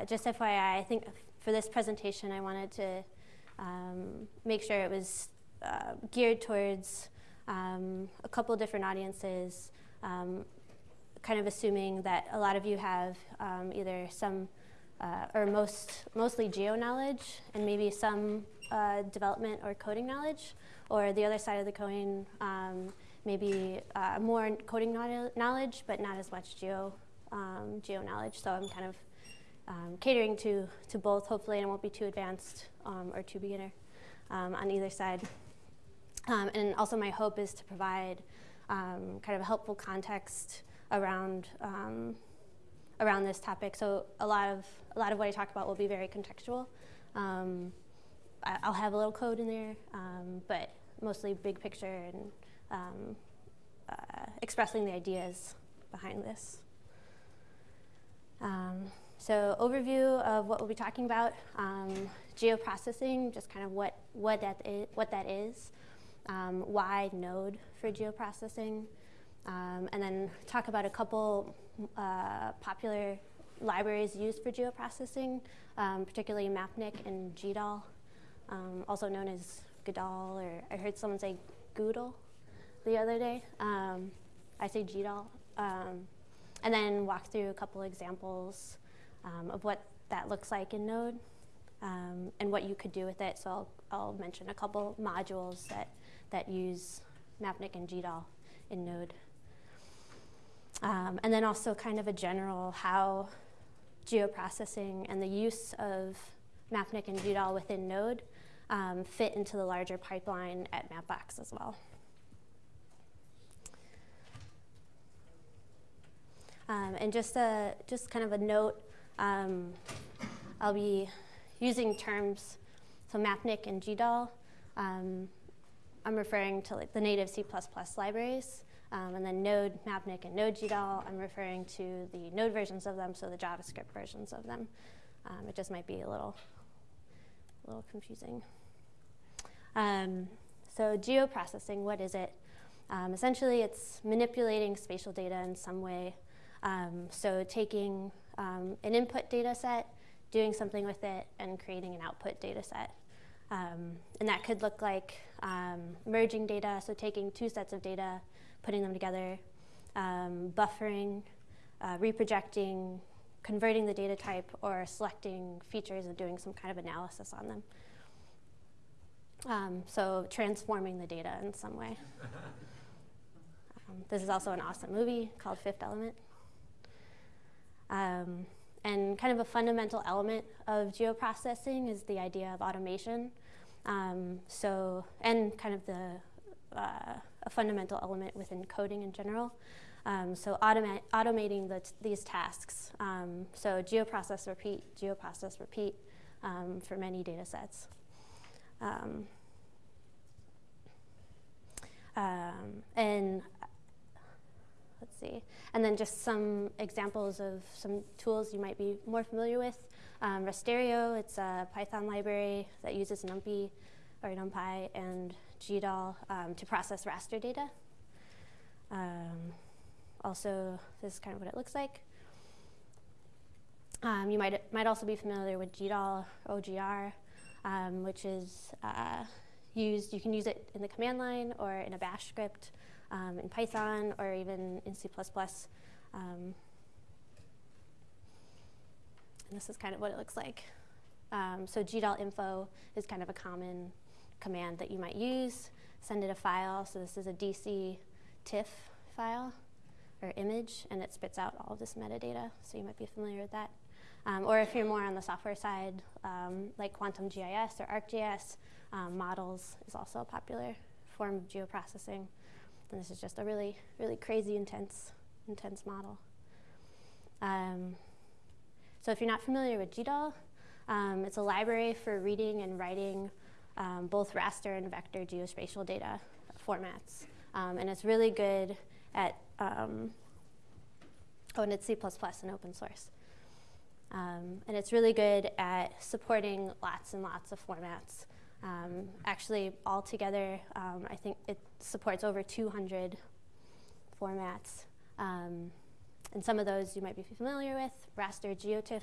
uh, just FYI, I think for this presentation I wanted to um, make sure it was uh, geared towards um, a couple different audiences, um, kind of assuming that a lot of you have um, either some uh, or most mostly geo knowledge and maybe some uh, development or coding knowledge, or the other side of the coin, um, maybe uh, more coding knowledge, but not as much geo um, geo knowledge. So I'm kind of um, catering to to both, hopefully, and won't be too advanced um, or too beginner um, on either side. Um, and also, my hope is to provide kind of a helpful context around around this topic. So a lot of a lot of what I talk about will be very contextual. Um, I, will have a little code in there, um, but mostly big picture and um, uh, expressing the ideas behind this. Um, so overview of what we'll be talking about, um, geoprocessing, just kind of what, what, that, is, what that is, um, why Node for geoprocessing, and then talk about a couple uh, popular libraries used for geoprocessing, um, particularly Mapnik and GDAL, um, also known as Godal, or I heard someone say Goodle the other day. Um, I say GDAL. Um, and then walk through a couple examples um, of what that looks like in Node um, and what you could do with it. So I'll, I'll mention a couple modules that, that use Mapnik and GDAL in Node. Um, and then also kind of a general how geoprocessing and the use of Mapnik and GDAL within Node um, fit into the larger pipeline at Mapbox as well. Um, and just a just kind of a note, um, I'll be using terms, so Mapnik and GDAL. Um, I'm referring to like the native C++ libraries. Um, and then Node, Mapnik, and Node GDAL, I'm referring to the Node versions of them, so the JavaScript versions of them. Um, it just might be a little, a little confusing. Um, so geoprocessing, what is it? Um, essentially, it's manipulating spatial data in some way. Um, so taking um, an input data set, doing something with it, and creating an output data set. and that could look like merging data, so taking two sets of data, putting them together, um, buffering, uh, reprojecting, converting the data type, or selecting features and doing some kind of analysis on them. Um, so transforming the data in some way. um, this is also an awesome movie called Fifth Element. Um, and kind of a fundamental element of geoprocessing is the idea of automation. Um, so, and kind of the uh, a fundamental element within coding in general. Um, so automa automating the these tasks. Um, so geoprocess repeat, geoprocess repeat um, for many data sets. Um, um, and let's see, and then just some examples of some tools you might be more familiar with. Um, Rasterio, it's a Python library that uses NumPy or NumPy and GDAL um, to process raster data. Um, also, this is kind of what it looks like. Um, you might, might also be familiar with GDAL OGR, um, which is uh, used, you can use it in the command line or in a bash script um, in Python or even in C++. Um, and this is kind of what it looks like. so GDAL info is kind of a common command that you might use. Send it a file. So this is a DC TIFF file or image, and it spits out all of this metadata. So you might be familiar with that. Um, or if you're more on the software side, um, like Quantum GIS or ArcGIS, um, models is also a popular form of geoprocessing. And this is just a really, really crazy, intense, intense model. Um, so if you're not familiar with GDAL, um, it's a library for reading and writing um, both raster and vector geospatial data formats. Um, and it's really good at, um, oh, and it's C++ and open source. Um, and it's really good at supporting lots and lots of formats. Um, actually, altogether, um, I think it supports over 200 formats. and some of those you might be familiar with, raster, geotiff,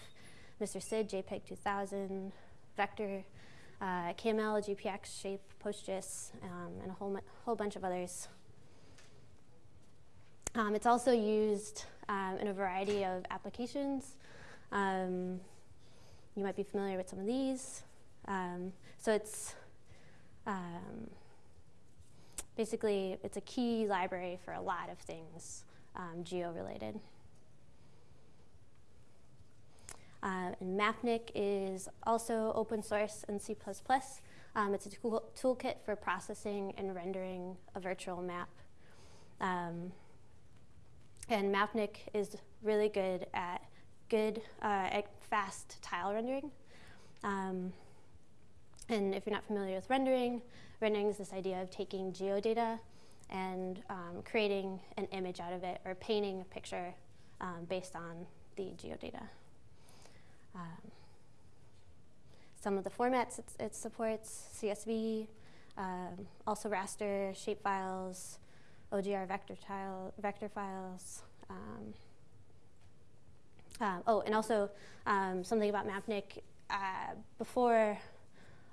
MrSID, JPEG 2000, Vector, uh, KML, GPX, Shape, PostGIS, um, and a whole, whole bunch of others. Um, it's also used um, in a variety of applications. Um, you might be familiar with some of these. Um, so it's um, basically it's a key library for a lot of things um, geo-related. Uh, and Mapnik is also open source in C++. Um, it's a tool toolkit for processing and rendering a virtual map. Um, and Mapnik is really good at good, uh, at fast tile rendering. Um, and if you're not familiar with rendering, rendering is this idea of taking geodata and um, creating an image out of it or painting a picture um, based on the geodata. Um, some of the formats it, supports, CSV, um, also raster, shapefiles, OGR vector, tile, vector files. Um, uh, oh, and also um, something about Mapnik. Uh, before,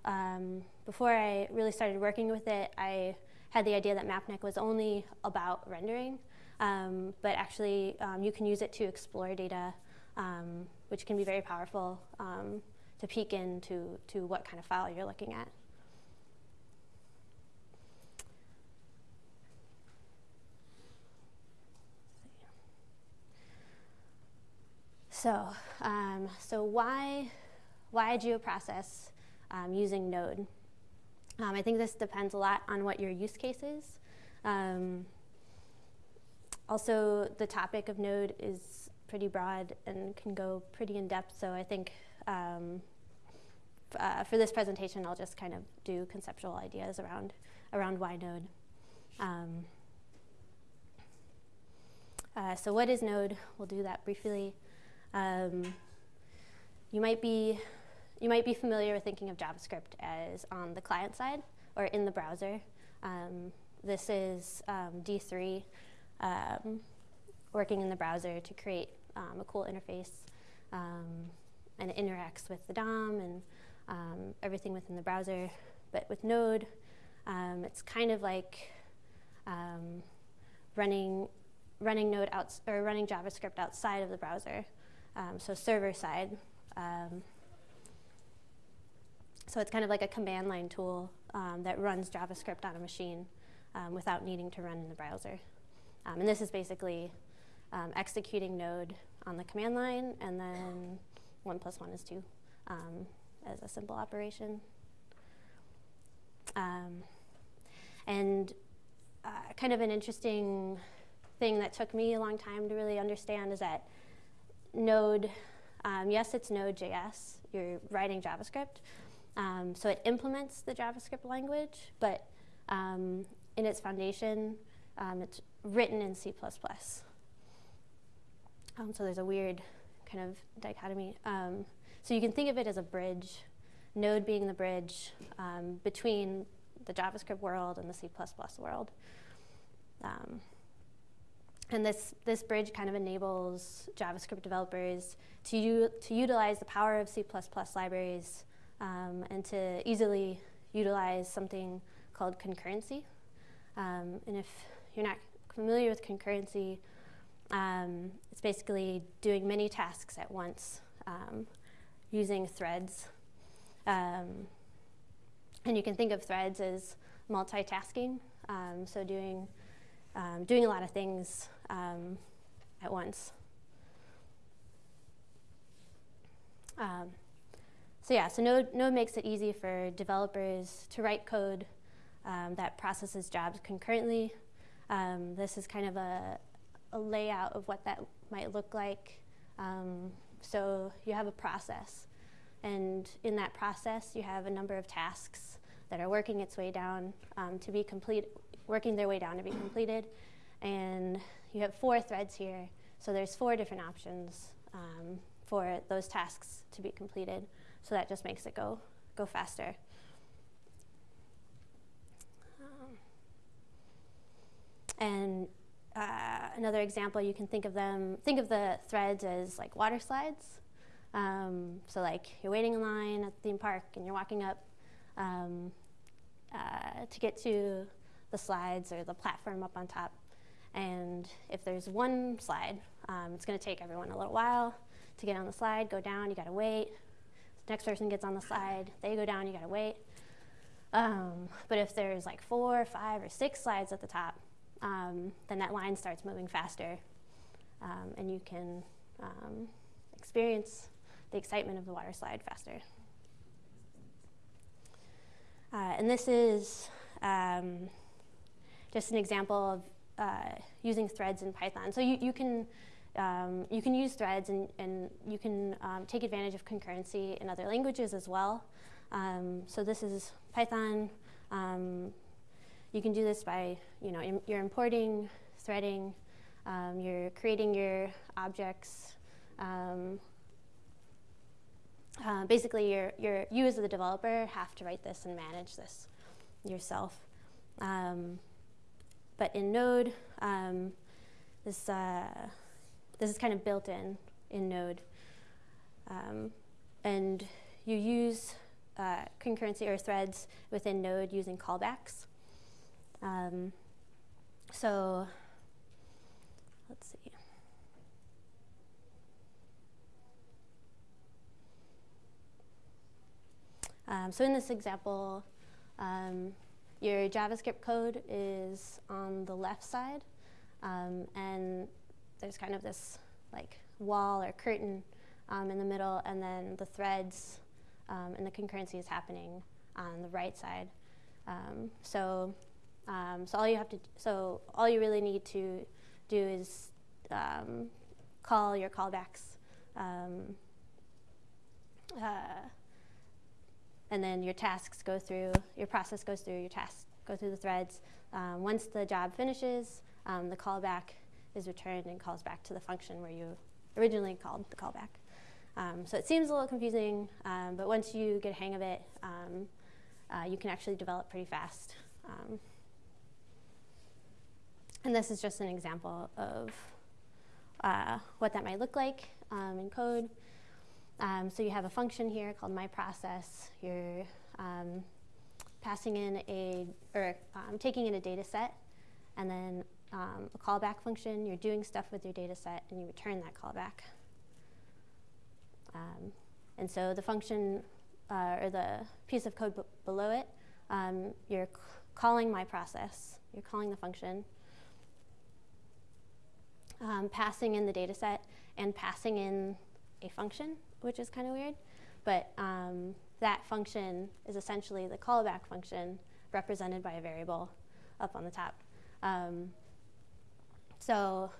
um, before I really started working with it, I had the idea that Mapnik was only about rendering, um, but actually um, you can use it to explore data, um, which can be very powerful um, to peek into to what kind of file you're looking at. So, um, so why, why geoprocess um, using Node? Um, I think this depends a lot on what your use case is. Um, also, the topic of Node is pretty broad and can go pretty in depth. So I think um, uh, for this presentation, I'll just kind of do conceptual ideas around around why Node. Um, uh, so what is Node? We'll do that briefly. Um, you might be you might be familiar with thinking of JavaScript as on the client side or in the browser. Um, this is um, D3 um, working in the browser to create um, a cool interface um, and it interacts with the DOM and everything within the browser. But with Node, it's kind of like running running Node out or running JavaScript outside of the browser. Um, so server side. Um, so it's kind of like a command line tool um, that runs JavaScript on a machine um, without needing to run in the browser. Um, and this is basically um, executing Node on the command line, and then one plus one is two as a simple operation. and uh, kind of an interesting thing that took me a long time to really understand is that Node, um, yes, it's Node.js. You're writing JavaScript. Um, so it implements the JavaScript language, but um, in its foundation, um, it's written in C++. Um, so there's a weird kind of dichotomy. Um, so you can think of it as a bridge, Node being the bridge between the JavaScript world and the C++ world. Um, and this, this bridge kind of enables JavaScript developers to, to utilize the power of C++ libraries um, and to easily utilize something called concurrency. Um, and if you're not familiar with concurrency, um, it's basically doing many tasks at once um, using threads. Um, and you can think of threads as multitasking, so doing doing a lot of things at once. Um, so yeah, so Node, Node makes it easy for developers to write code um, that processes jobs concurrently. Um, this is kind of a, a, layout of what that might look like. Um, so you have a process, and in that process, you have a number of tasks that are working its way down to be complete, working their way down to be completed. And you have four threads here, so there's four different options um, for those tasks to be completed. So that just makes it go, go faster. Um, and uh, another example, you can think of them, think of the threads as like water slides. Um, so like you're waiting in line at the theme park and you're walking up um, uh, to get to the slides or the platform up on top. And if there's one slide, um, it's going to take everyone a little while to get on the slide, go down, you got to wait. Next person gets on the slide, they go down, you got to wait. Um, but if there's like four, five, or six slides at the top, um, then that line starts moving faster, um, and you can um, experience the excitement of the water slide faster. Uh, and this is um, just an example of uh, using threads in Python. So you, you can um, you can use threads and, and you can um, take advantage of concurrency in other languages as well. Um, so this is Python. Um, you can do this by, you know, Im you're importing, threading, um, you're creating your objects. Um, uh, basically, you're, you're, you as the developer have to write this and manage this yourself. but in Node, this uh, this is kind of built in in Node. Um, and you use uh, concurrency or threads within Node using callbacks. Um, so let's see. Um, so in this example, um, your JavaScript code is on the left side, um, and there's kind of this like wall or curtain um, in the middle, and then the threads um, and the concurrency is happening on the right side. Um, so, um, so all you have to, so all you really need to do is um, call your callbacks, um, uh, and then your tasks go through, your process goes through, your tasks go through the threads. once the job finishes, the callback is returned and calls back to the function where you originally called the callback. Um, so it seems a little confusing, um, but once you get a hang of it, um, uh, you can actually develop pretty fast. Um, and this is just an example of uh, what that might look like um, in code. Um, so you have a function here called myProcess. You're passing in a, or taking in a data set, and then um, a callback function, you're doing stuff with your data set, and you return that callback. Um, and so the function, uh, or the piece of code below it, um, you're calling my process, you're calling the function, um, passing in the data set, and passing in a function, which is kind of weird. But um, that function is essentially the callback function represented by a variable up on the top. Um, so,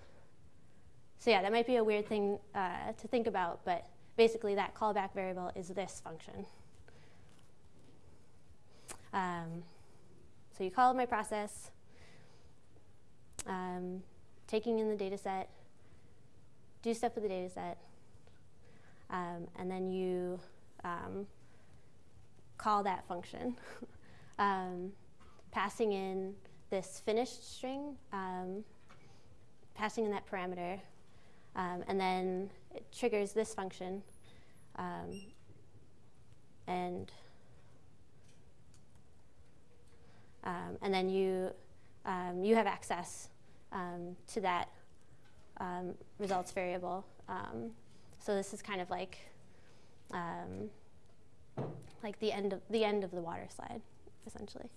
so yeah, that might be a weird thing uh, to think about, but basically that callback variable is this function. Um, so you call myProcess, um, taking in the data set, do stuff with the data set, um, and then you um, call that function, um, passing in this finished string um, passing in that parameter, um, and then it triggers this function, um, and um, and then you um, you have access um, to that results variable. so this is kind of like like the end of the end of the water slide, essentially.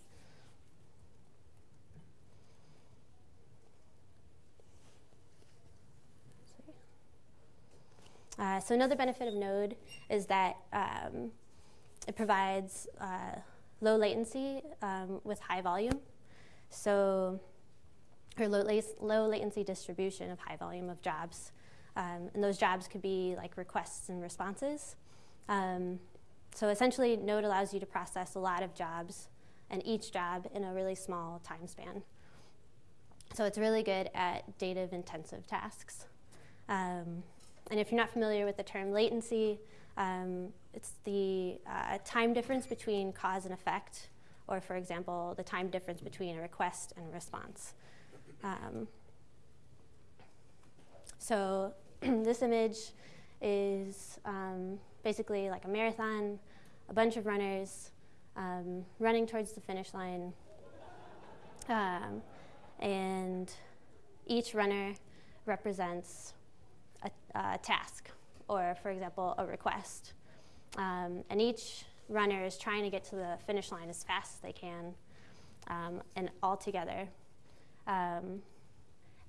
Uh, so another benefit of Node is that um, it provides uh, low latency um, with high volume. So, or low, low, latency distribution of high volume of jobs. Um, and those jobs could be like requests and responses. Um, so essentially, Node allows you to process a lot of jobs and each job in a really small time span. So it's really good at data intensive tasks. Um, and if you're not familiar with the term latency, um, it's the uh, time difference between cause and effect, or for example, the time difference between a request and a response. Um, so this image is um, basically like a marathon, a bunch of runners um, running towards the finish line. Um, and each runner represents a, a, task, or for example, a request. Um, and each runner is trying to get to the finish line as fast as they can um, and all together. Um,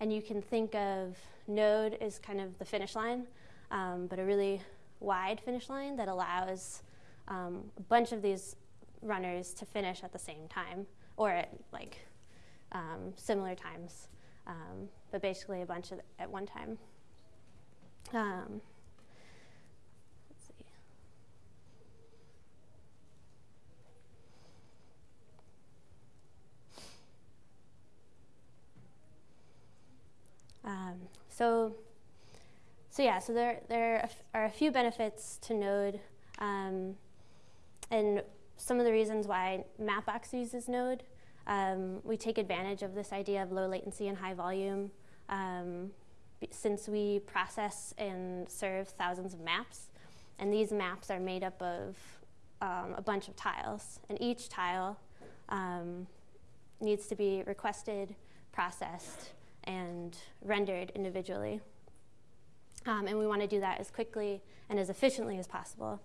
and you can think of node as kind of the finish line, um, but a really wide finish line that allows um, a bunch of these runners to finish at the same time or at like um, similar times, but basically a bunch of, at one time. Um, Um, so, so yeah, so there, there are a few benefits to Node, um, and some of the reasons why Mapbox uses Node. Um, we take advantage of this idea of low latency and high volume um, since we process and serve thousands of maps. And these maps are made up of um, a bunch of tiles. And each tile um, needs to be requested, processed, and rendered individually. Um, and we want to do that as quickly and as efficiently as possible.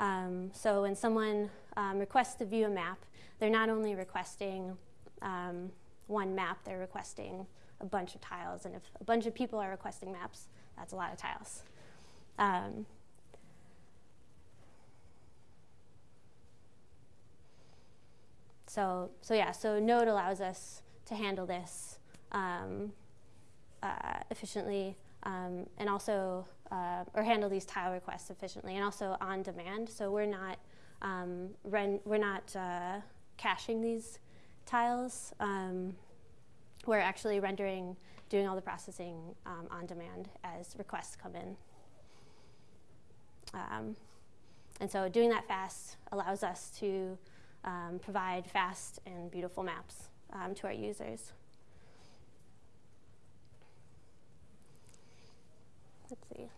Um, so when someone um, requests to view a map, they're not only requesting um, one map, they're requesting a bunch of tiles. And if a bunch of people are requesting maps, that's a lot of tiles. Um, so, so yeah, so Node allows us to handle this um, uh, efficiently um, and also, uh, or handle these tile requests efficiently and also on demand. So we're not, um, we're not uh, caching these tiles. Um, we're actually rendering, doing all the processing um, on demand as requests come in. Um, and so doing that fast allows us to um, provide fast and beautiful maps to our users. Let's see.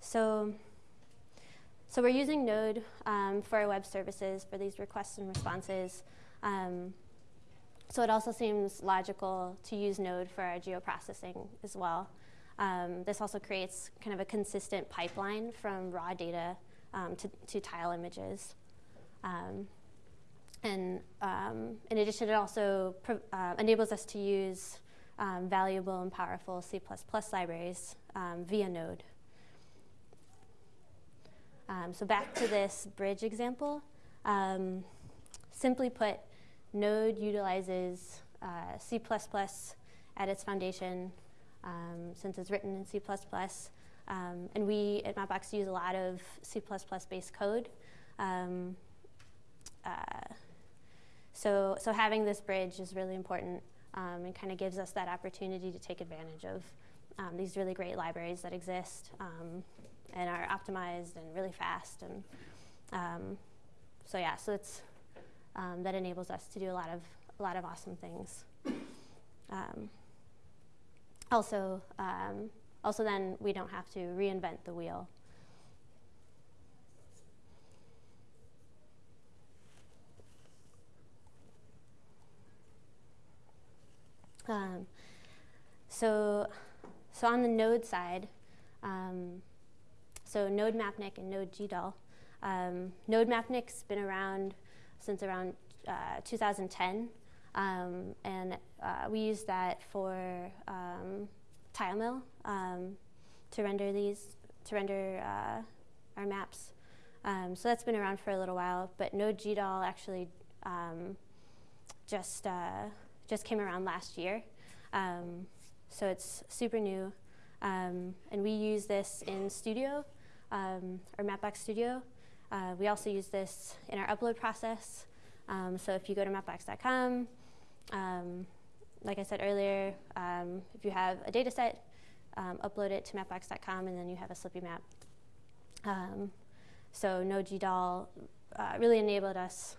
So, so we're using Node um, for our web services for these requests and responses. Um, so it also seems logical to use Node for our geoprocessing as well. Um, this also creates kind of a consistent pipeline from raw data um, to, to, tile images. Um, and um, in addition, it also uh, enables us to use valuable and powerful C++ libraries via Node. Um, so back to this bridge example. Um, simply put, Node utilizes uh, C++ at its foundation um, since it's written in C++. and we at Mapbox use a lot of C++ based code. Uh, so, so having this bridge is really important um, and kind of gives us that opportunity to take advantage of um, these really great libraries that exist um, and are optimized and really fast. And um, so yeah, so it's, um, that enables us to do a lot of, a lot of awesome things. Um, also, also then we don't have to reinvent the wheel. Um, so, so on the node side, um, so Node Mapnik and Node GDAL. Um, Node Mapnik's been around since around uh, 2010, um, and uh, we use that for um, TileMill um, to render these, to render uh, our maps. Um, so that's been around for a little while, but Node GDAL actually um, just uh, just came around last year. So it's super new. Um, and we use this in Studio, um, or Mapbox Studio. Uh, we also use this in our upload process. Um, so if you go to mapbox.com, um, like I said earlier, um, if you have a data set, upload it to mapbox.com and then you have a Slippy map. so NodeGDAL uh, really enabled us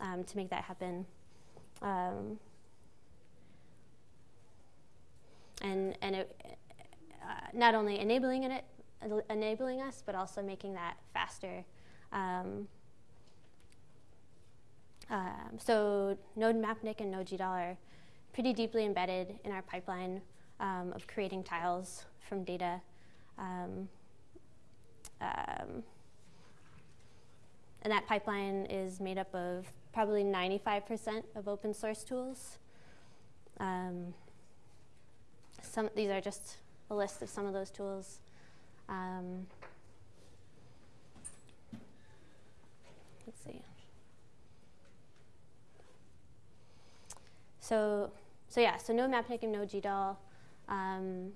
to make that happen. Um, and and it, uh, not only enabling it, enabling us, but also making that faster. Um, um, so Node Mapnik and Node are pretty deeply embedded in our pipeline um, of creating tiles from data. Um, um, and that pipeline is made up of probably 95% of open source tools. Um, some, these are just a list of some of those tools. Um, let's see. So, so yeah, so Node Mapnik and Node GDAL um,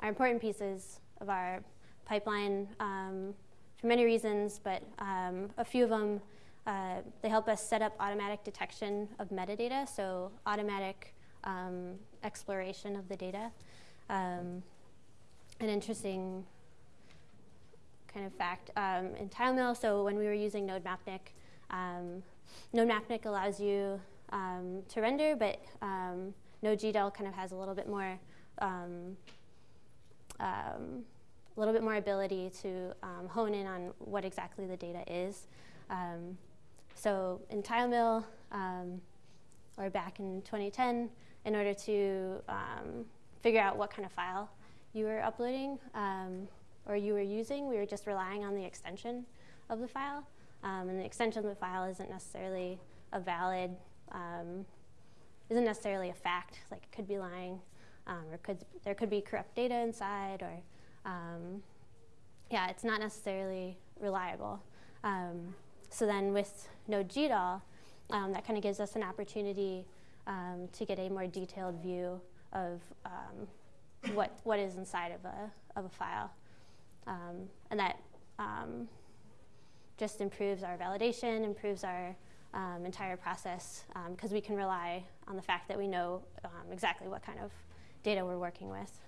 are important pieces of our pipeline um, for many reasons, but um, a few of them, uh, they help us set up automatic detection of metadata, so automatic um, exploration of the data. Um, an interesting kind of fact um, in TileMill, so when we were using Node Mapnik, um, Node Mapnik allows you um, to render, but um, Node kind of has a little bit more um, um, a little bit more ability to um, hone in on what exactly the data is. Um, so in TileMill, um, or back in 2010, in order to um, figure out what kind of file you were uploading um, or you were using, we were just relying on the extension of the file. Um, and the extension of the file isn't necessarily a valid, isn't necessarily a fact, like it could be lying, or could, there could be corrupt data inside, or um, yeah, it's not necessarily reliable. Um, so then with Node GDAL, um, that kind of gives us an opportunity um, to get a more detailed view of um, what, what is inside of a, of a file. Um, and that um, just improves our validation, improves our um, entire process, um, because we can rely on the fact that we know exactly what kind of data we're working with.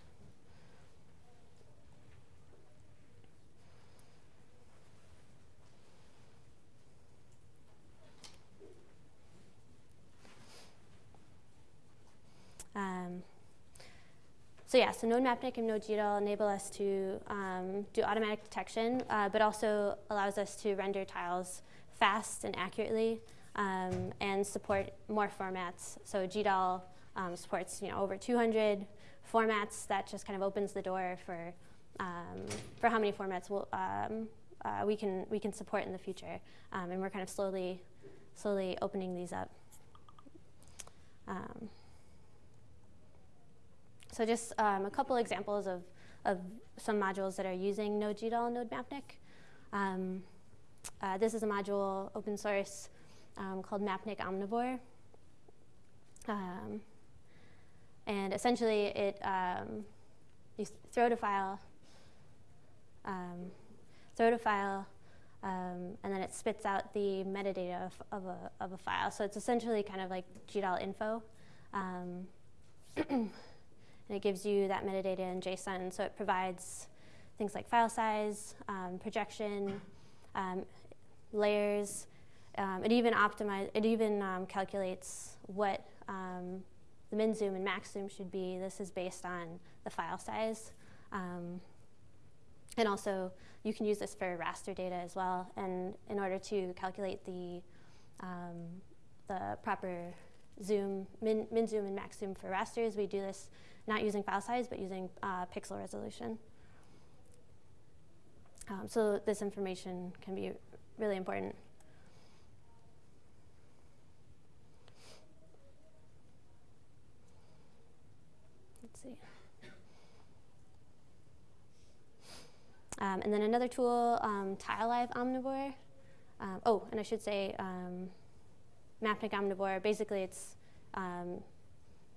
Um, so yeah, so Node Mapnik and Node GDAL enable us to um, do automatic detection, uh, but also allows us to render tiles fast and accurately um, and support more formats. So GDAL um, supports you know, over 200 formats. That just kind of opens the door for, um, for how many formats we'll, um, uh, we, can, we can support in the future. and we're kind of slowly, slowly opening these up. So just um, a couple examples of, of some modules that are using Node GDAL and Node Mapnik. Um, uh, this is a module, open source, um, called Mapnik Omnivore. Um, and essentially, it um, you throw a file, um, throw a file, um, and then it spits out the metadata of, of, a, of a file. So it's essentially kind of like GDAL info. And it gives you that metadata in JSON. So it provides things like file size, um, projection, um, layers. Um, it even optimize. It even um, calculates what um, the min zoom and max zoom should be. This is based on the file size. And also, you can use this for raster data as well. And in order to calculate the the proper zoom, min, min zoom and max zoom for rasters, we do this not using file size, but using uh, pixel resolution. Um, so this information can be really important. Let's see. Um, and then another tool, um, TileLive Omnivore. Um, oh, and I should say um, Mapnik Omnivore, basically it's um,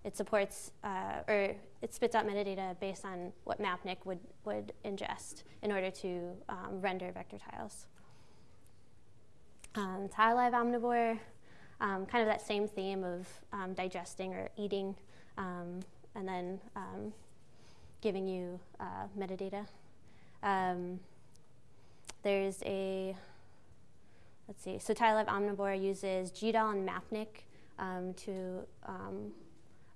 it supports uh, or it spits out metadata based on what Mapnik would, would ingest in order to um, render vector tiles. Um, TileLive Omnivore, um, kind of that same theme of um, digesting or eating um, and then um, giving you uh, metadata. there's a, let's see, so tile TileLive Omnivore uses GDAL and Mapnik to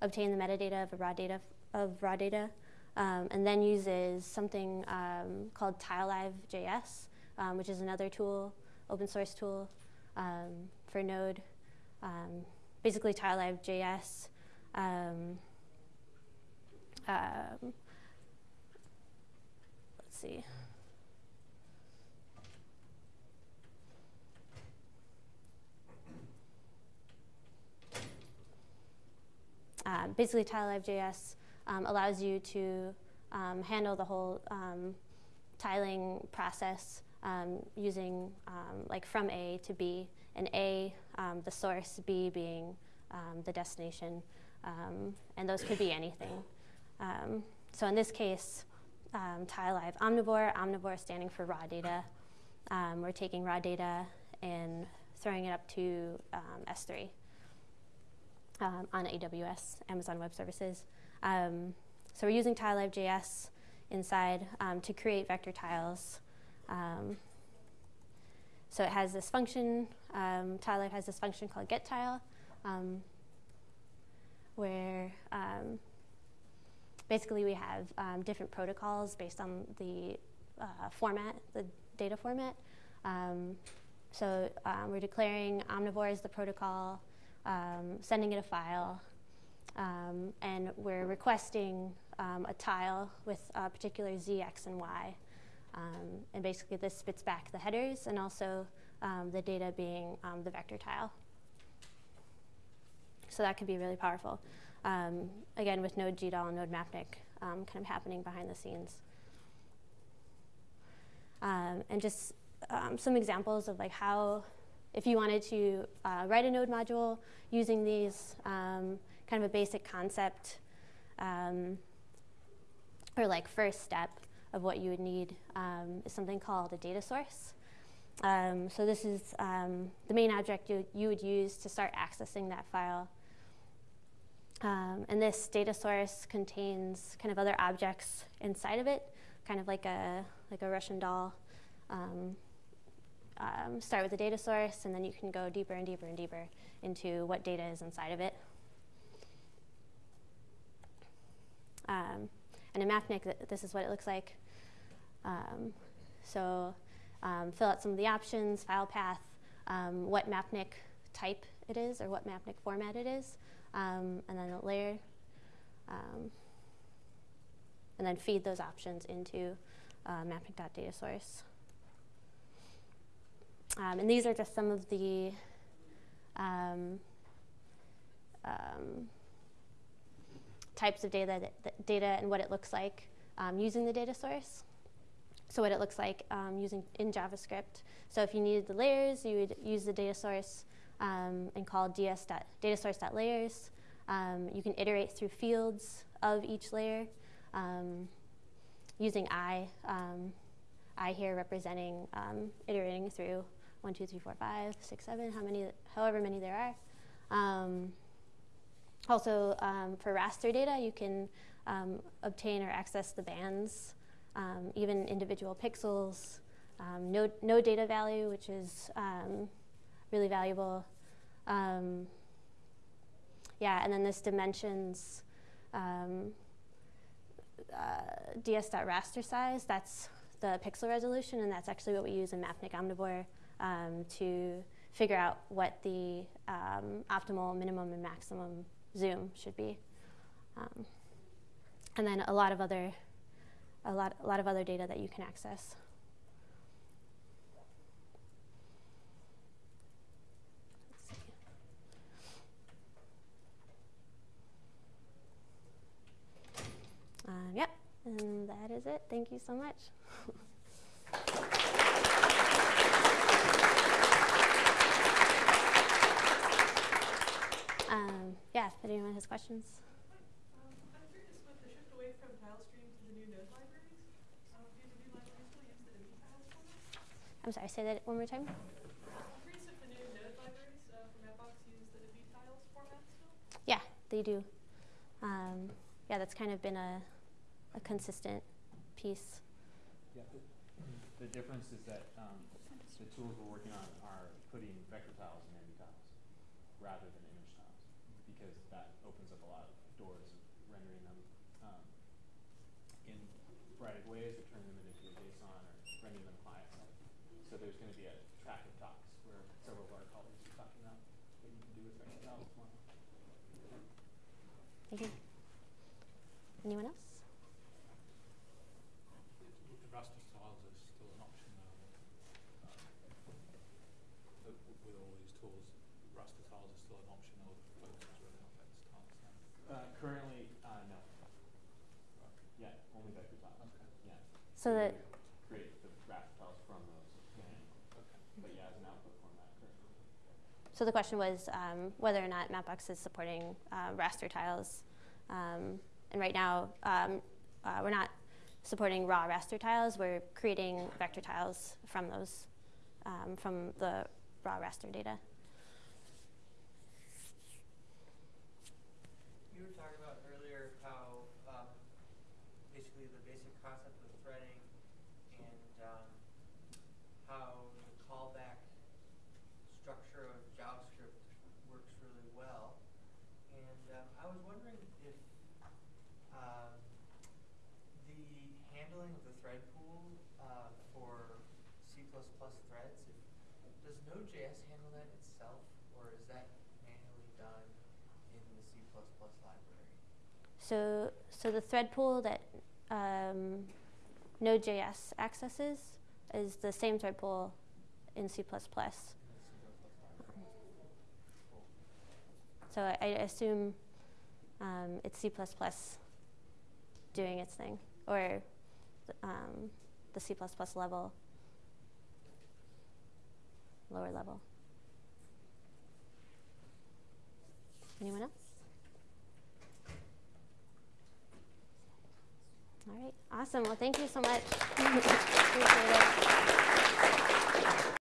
obtain the metadata of a raw data of raw data, um, and then uses something um, called TileLive.js, um, which is another tool, open source tool um, for Node. Um, basically, TileLive.js. Um, let's see. Um, basically, TileLive.js um, allows you to um, handle the whole um, tiling process um, using um, like from A to B, and A, the source, B being the destination, and those could be anything. so in this case, um, TileLive Omnivore, Omnivore standing for raw data. we're taking raw data and throwing it up to S3 um, on AWS, Amazon Web Services. Um, so we're using TileLive.js inside um, to create vector tiles. Um, so it has this function, um, TileLive has this function called getTile, um, where basically we have different protocols based on the uh, format, the data format. so we're declaring Omnivore as the protocol, um, sending it a file, um, and we're requesting um, a tile with a particular z, x, and y. Um, and basically this spits back the headers and also um, the data being um, the vector tile. So that can be really powerful. again, with Node GDAL and Node Mapnik kind of happening behind the scenes. and just some examples of like how if you wanted to uh, write a node module using these, um, kind of a basic concept um, or like first step of what you would need um, is something called a data source. Um, so this is um, the main object you, you, would use to start accessing that file. Um, and this data source contains kind of other objects inside of it, kind of like a, like a Russian doll. Um, start with the data source, and then you can go deeper and deeper and deeper into what data is inside of it. Um, and in Mapnik, th this is what it looks like. Um, so um, fill out some of the options, file path, um, what Mapnik type it is, or what Mapnik format it is, um, and then a layer. and then feed those options into uh, mapnik.datasource. Um, and these are just some of the um, um, types of data, that, that data and what it looks like um, using the data source. So what it looks like um, using in JavaScript. So if you needed the layers, you would use the data source um, and call ds data source.layers. you can iterate through fields of each layer using i, i here representing iterating through one, two, three, four, five, six, seven, how many, however many there are. Um, also, um, for raster data, you can um, obtain or access the bands, um, even individual pixels, no, no data value, which is really valuable. yeah, and then this dimensions uh, ds.raster size, that's the pixel resolution, and that's actually what we use in Mapnik Omnivore um, to figure out what the um, optimal minimum and maximum zoom should be. Um, and then a lot of other a lot, a lot of other data that you can access. Uh, yep, and that is it. Thank you so much. Um, yeah, if anyone has questions. Um, I'm curious with the shift away from TileStream to the new node libraries. Um, do the new libraries still use the tiles format? I'm sorry, say that one more time. I'm curious if new node libraries uh, from Mapbox use the tiles format still? Yeah, they do. Um, yeah, that's kind of been a, a consistent piece. Yeah, the, the difference is that um, the tools we're working on are putting vector tiles in MBTiles rather than image tiles because that opens up a lot of doors, rendering them um, in variety of ways, or turning them into a JSON, or rendering them client side. So there's going to be a track of talks where several of our colleagues are talking about what you can do with tiles tomorrow. Thank you. Anyone else? The raster tiles are still an option now. Um, uh, w- with all these tools, raster tiles are still an option, or the focus is really on vector tiles now. Uh, currently, uh, no. Yeah, only vector tiles. Okay. Yeah. So we that would create the raster tiles from those. Okay. But yeah, as an output format currently. So the question was um, whether or not Mapbox is supporting uh, raster tiles. Um, and right now, um, uh, we're not supporting raw raster tiles. We're creating vector tiles from those, um, from the raw raster data. You were talking about earlier how um, basically the basic concept of threading and um, how the callback structure of JavaScript works really well. And um, I was wondering if um, the handling of the thread pool uh, for C++ threads, if, does Node.js handle that itself, or is that manually done in the C++ library? So, so the thread pool that um, Node.js accesses is the same thread pool in C++. So I, I assume um, it's C++ doing its thing, or um, the C++ level, lower level. Anyone else? All right, awesome. Well, thank you so much.